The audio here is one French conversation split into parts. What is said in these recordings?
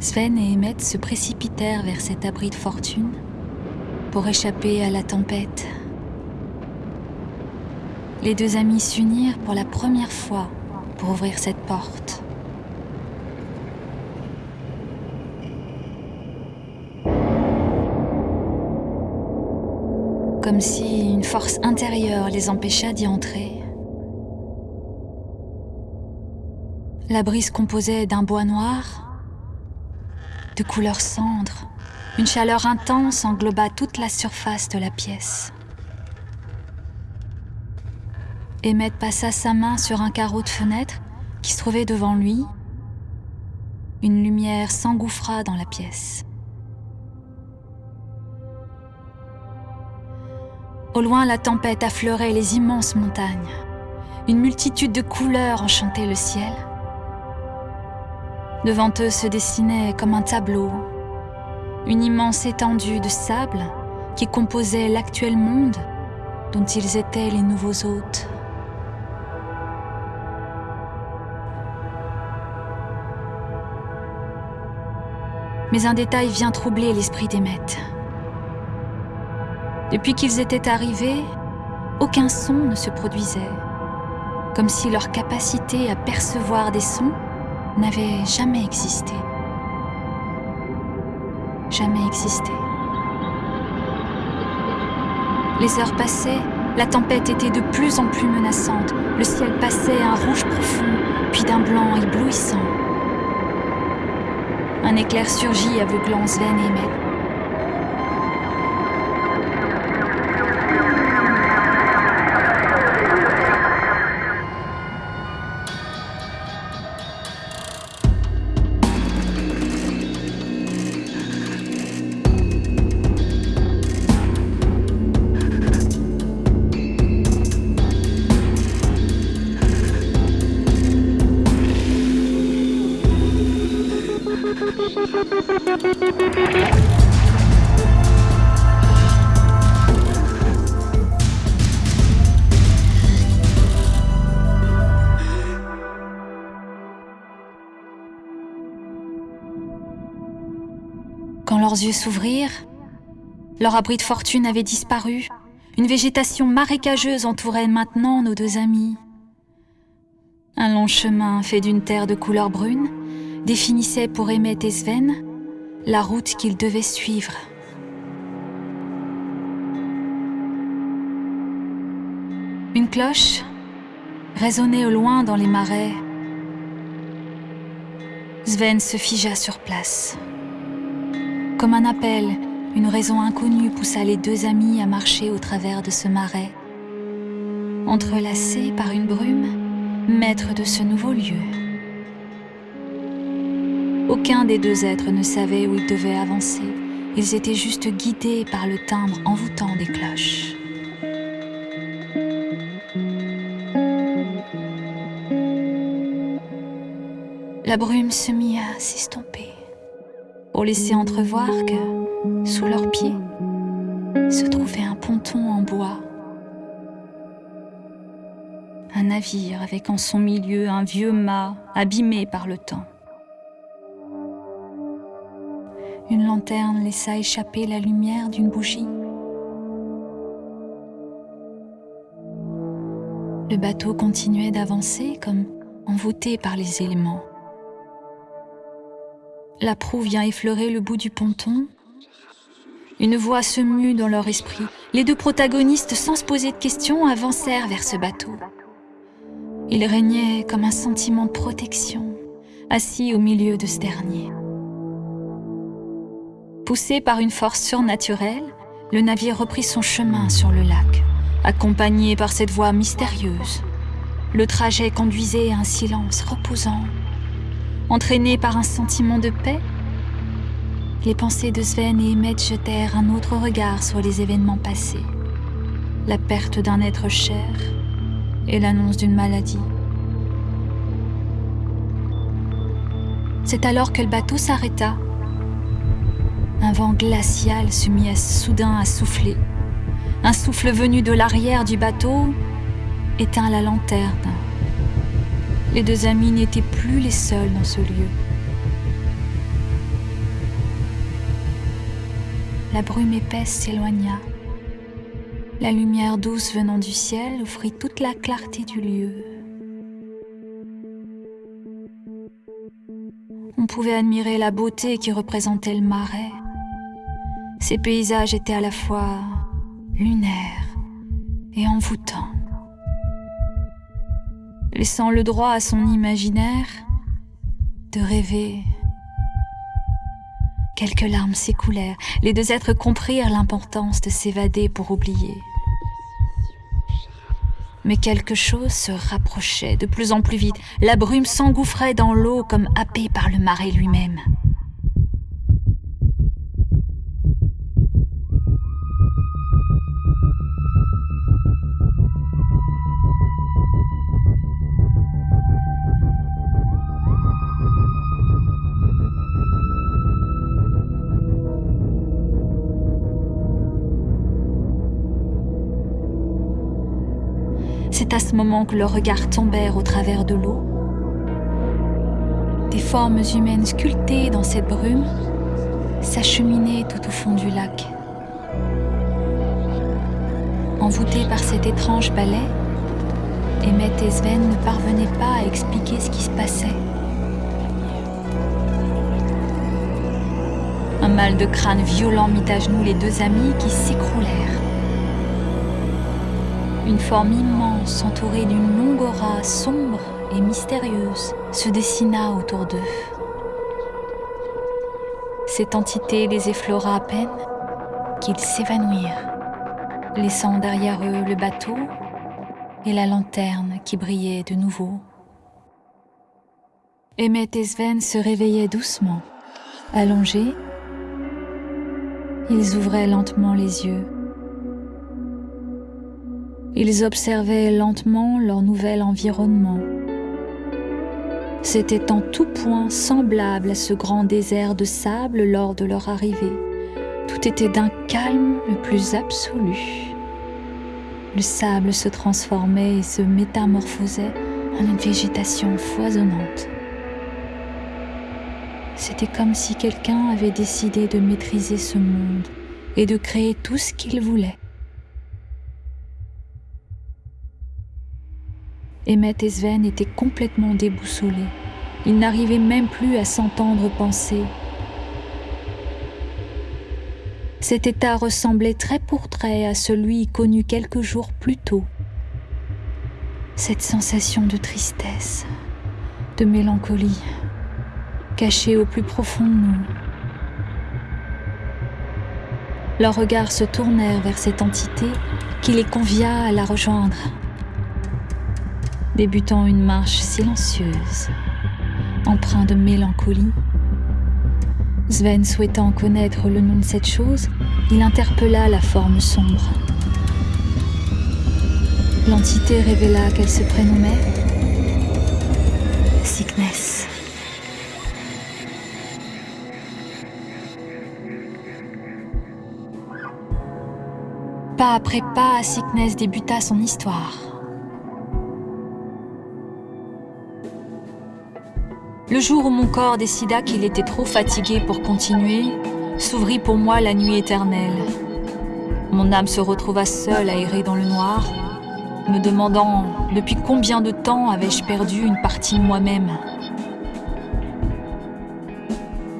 Sven et Emmett se précipitèrent vers cet abri de fortune pour échapper à la tempête. Les deux amis s'unirent pour la première fois pour ouvrir cette porte. Comme si une force intérieure les empêcha d'y entrer. La brise composait d'un bois noir, de couleur cendre. Une chaleur intense engloba toute la surface de la pièce. Emmett passa sa main sur un carreau de fenêtre qui se trouvait devant lui. Une lumière s'engouffra dans la pièce. Au loin, la tempête affleurait les immenses montagnes. Une multitude de couleurs enchantait le ciel. Devant eux se dessinait comme un tableau une immense étendue de sable qui composait l'actuel monde dont ils étaient les nouveaux hôtes. Mais un détail vient troubler l'esprit d'Emmet. Depuis qu'ils étaient arrivés, aucun son ne se produisait, comme si leur capacité à percevoir des sons n'avait jamais existé. Jamais existé. Les heures passaient, la tempête était de plus en plus menaçante, le ciel passait un rouge profond, puis d'un blanc éblouissant. Un éclair surgit aveuglant Sven et Emmett. Leurs yeux s'ouvrirent, leur abri de fortune avait disparu. Une végétation marécageuse entourait maintenant nos deux amis. Un long chemin fait d'une terre de couleur brune définissait pour Emmett et Sven la route qu'ils devaient suivre. Une cloche résonnait au loin dans les marais. Sven se figea sur place. Comme un appel, une raison inconnue poussa les deux amis à marcher au travers de ce marais. Entrelacés par une brume, maîtres de ce nouveau lieu. Aucun des deux êtres ne savait où ils devaient avancer. Ils étaient juste guidés par le timbre envoûtant des cloches. La brume se mit à s'estomper pour laisser entrevoir que, sous leurs pieds, se trouvait un ponton en bois. Un navire avec en son milieu un vieux mât abîmé par le temps. Une lanterne laissa échapper la lumière d'une bougie. Le bateau continuait d'avancer comme envoûté par les éléments. La proue vient effleurer le bout du ponton. Une voix se mue dans leur esprit. Les deux protagonistes, sans se poser de questions, avancèrent vers ce bateau. Il régnait comme un sentiment de protection, assis au milieu de ce dernier. Poussé par une force surnaturelle, le navire reprit son chemin sur le lac, accompagné par cette voix mystérieuse. Le trajet conduisait à un silence reposant Entraînés par un sentiment de paix, les pensées de Sven et Emmett jetèrent un autre regard sur les événements passés, la perte d'un être cher et l'annonce d'une maladie. C'est alors que le bateau s'arrêta. Un vent glacial se mit soudain à souffler. Un souffle venu de l'arrière du bateau éteint la lanterne les deux amis n'étaient plus les seuls dans ce lieu. La brume épaisse s'éloigna. La lumière douce venant du ciel offrit toute la clarté du lieu. On pouvait admirer la beauté qui représentait le marais. Ces paysages étaient à la fois lunaires et envoûtants. Laissant le droit à son imaginaire de rêver Quelques larmes s'écoulèrent. Les deux êtres comprirent l'importance de s'évader pour oublier. Mais quelque chose se rapprochait de plus en plus vite. La brume s'engouffrait dans l'eau comme happée par le marais lui-même. À ce moment que leurs regards tombèrent au travers de l'eau. Des formes humaines sculptées dans cette brume s'acheminaient tout au fond du lac. Envoûtés par cet étrange balai, Emmett et Sven ne parvenaient pas à expliquer ce qui se passait. Un mal de crâne violent mit à genoux les deux amis qui s'écroulèrent. Une forme immense entourée d'une longue aura sombre et mystérieuse se dessina autour d'eux. Cette entité les effleura à peine qu'ils s'évanouirent, laissant derrière eux le bateau et la lanterne qui brillait de nouveau. Emmett et Sven se réveillaient doucement. Allongés, ils ouvraient lentement les yeux. Ils observaient lentement leur nouvel environnement. C'était en tout point semblable à ce grand désert de sable lors de leur arrivée. Tout était d'un calme le plus absolu. Le sable se transformait et se métamorphosait en une végétation foisonnante. C'était comme si quelqu'un avait décidé de maîtriser ce monde et de créer tout ce qu'il voulait. Emmett et Sven étaient complètement déboussolés. Ils n'arrivaient même plus à s'entendre penser. Cet état ressemblait très pour trait à celui connu quelques jours plus tôt. Cette sensation de tristesse, de mélancolie, cachée au plus profond de nous. Leurs regards se tournèrent vers cette entité qui les convia à la rejoindre débutant une marche silencieuse, empreint de mélancolie. Sven souhaitant connaître le nom de cette chose, il interpella la forme sombre. L'entité révéla qu'elle se prénommait Sickness. Pas après pas, Sickness débuta son histoire. Le jour où mon corps décida qu'il était trop fatigué pour continuer, s'ouvrit pour moi la nuit éternelle. Mon âme se retrouva seule à errer dans le noir, me demandant depuis combien de temps avais-je perdu une partie de moi-même.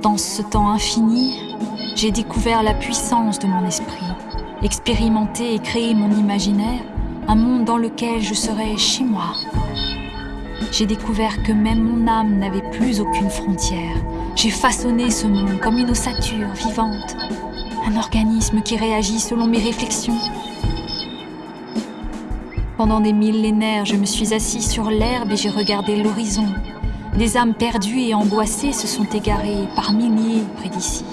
Dans ce temps infini, j'ai découvert la puissance de mon esprit, expérimenté et créé mon imaginaire, un monde dans lequel je serais chez moi, j'ai découvert que même mon âme n'avait plus aucune frontière. J'ai façonné ce monde comme une ossature vivante, un organisme qui réagit selon mes réflexions. Pendant des millénaires, je me suis assis sur l'herbe et j'ai regardé l'horizon. Des âmes perdues et angoissées se sont égarées par milliers près d'ici.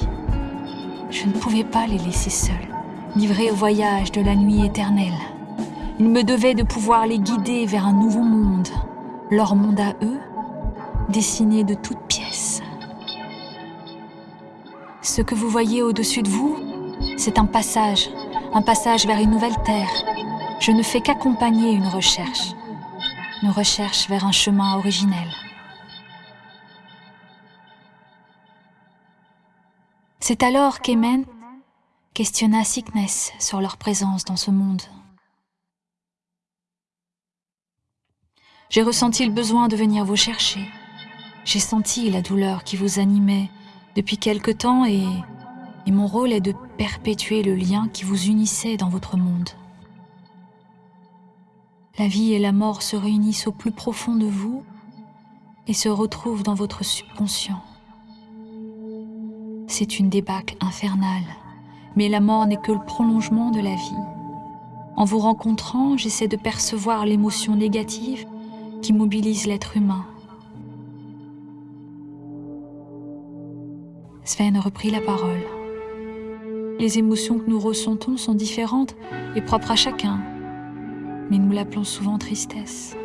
Je ne pouvais pas les laisser seuls, livrés au voyage de la nuit éternelle. Il me devait de pouvoir les guider vers un nouveau monde, leur monde à eux, dessiné de toutes pièces. Ce que vous voyez au-dessus de vous, c'est un passage, un passage vers une nouvelle terre. Je ne fais qu'accompagner une recherche, une recherche vers un chemin originel. C'est alors qu'Emen, questionna Sickness sur leur présence dans ce monde. J'ai ressenti le besoin de venir vous chercher. J'ai senti la douleur qui vous animait depuis quelque temps et, et mon rôle est de perpétuer le lien qui vous unissait dans votre monde. La vie et la mort se réunissent au plus profond de vous et se retrouvent dans votre subconscient. C'est une débâcle infernale, mais la mort n'est que le prolongement de la vie. En vous rencontrant, j'essaie de percevoir l'émotion négative qui mobilise l'être humain. Sven reprit la parole. Les émotions que nous ressentons sont différentes et propres à chacun, mais nous l'appelons souvent tristesse.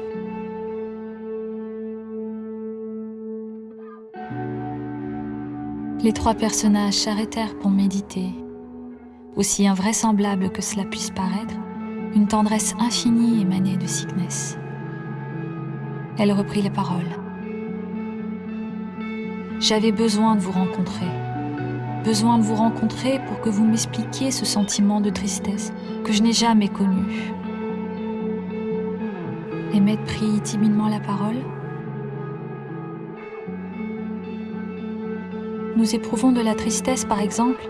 Les trois personnages s'arrêtèrent pour méditer. Aussi invraisemblable que cela puisse paraître, une tendresse infinie émanait de Sickness. Elle reprit la parole. J'avais besoin de vous rencontrer. Besoin de vous rencontrer pour que vous m'expliquiez ce sentiment de tristesse que je n'ai jamais connu. Emmett prit timidement la parole. Nous éprouvons de la tristesse, par exemple,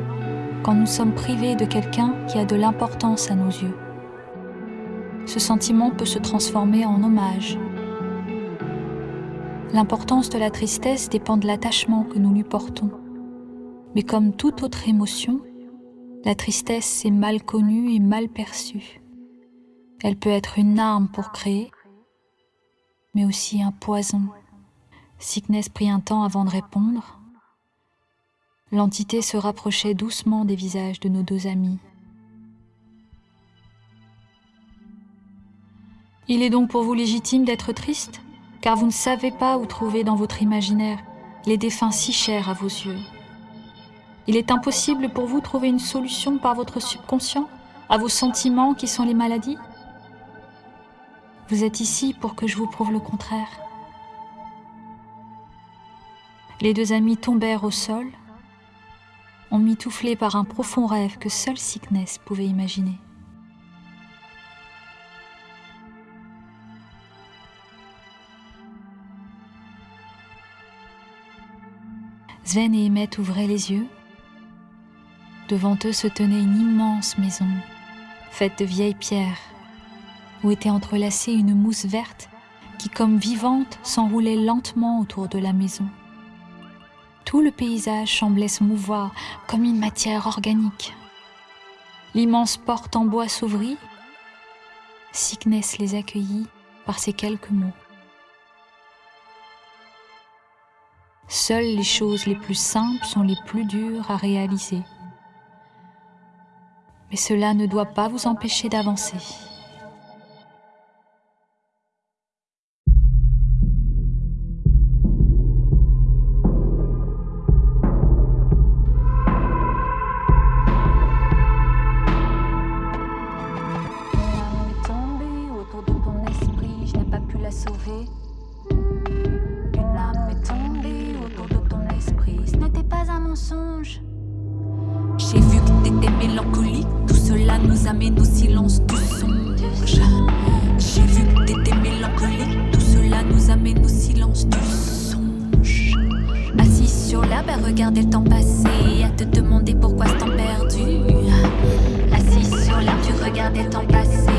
quand nous sommes privés de quelqu'un qui a de l'importance à nos yeux. Ce sentiment peut se transformer en hommage. L'importance de la tristesse dépend de l'attachement que nous lui portons. Mais comme toute autre émotion, la tristesse est mal connue et mal perçue. Elle peut être une arme pour créer, mais aussi un poison. Sickness prit un temps avant de répondre. L'entité se rapprochait doucement des visages de nos deux amis. Il est donc pour vous légitime d'être triste, car vous ne savez pas où trouver dans votre imaginaire les défunts si chers à vos yeux. Il est impossible pour vous trouver une solution par votre subconscient à vos sentiments qui sont les maladies Vous êtes ici pour que je vous prouve le contraire. Les deux amis tombèrent au sol, emmitouflés par un profond rêve que seul Sickness pouvait imaginer. Sven et Emmett ouvraient les yeux. Devant eux se tenait une immense maison, faite de vieilles pierres, où était entrelacée une mousse verte qui, comme vivante, s'enroulait lentement autour de la maison. Tout le paysage semblait se mouvoir comme une matière organique. L'immense porte en bois s'ouvrit. Sickness les accueillit par ces quelques mots. Seules les choses les plus simples sont les plus dures à réaliser. Mais cela ne doit pas vous empêcher d'avancer. Au silence du songe. Assis sur l'herbe à regarder le temps passer, à te demander pourquoi ce temps perdu. Assis sur l'herbe, tu regardais le temps passer.